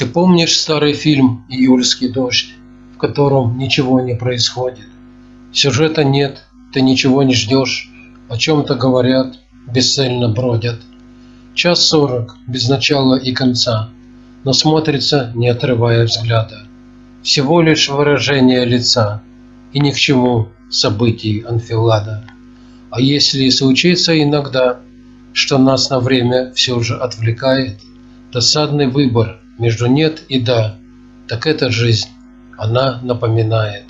Ты помнишь старый фильм «Июльский дождь», в котором ничего не происходит? Сюжета нет, ты ничего не ждешь, о чем-то говорят, бесцельно бродят. Час сорок, без начала и конца, но смотрится, не отрывая взгляда. Всего лишь выражение лица, и ни к чему событий анфилада. А если и случится иногда, что нас на время все же отвлекает, досадный выбор между нет и да, так это жизнь, она напоминает.